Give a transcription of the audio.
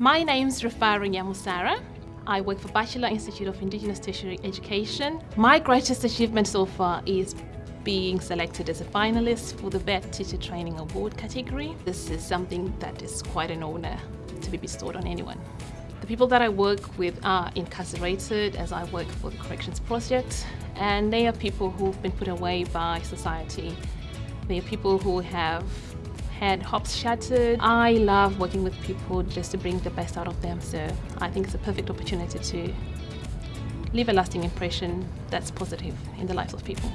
My name's Rafara Nyamusara. I work for Batchelor Institute of Indigenous Tertiary Education. My greatest achievement so far is being selected as a finalist for the VET Teacher Training Award category. This is something that is quite an honor to be bestowed on anyone. The people that I work with are incarcerated as I work for the Corrections Project and they are people who've been put away by society. They are people who have had hopes shattered. I love working with people just to bring the best out of them so I think it's a perfect opportunity to leave a lasting impression that's positive in the lives of people.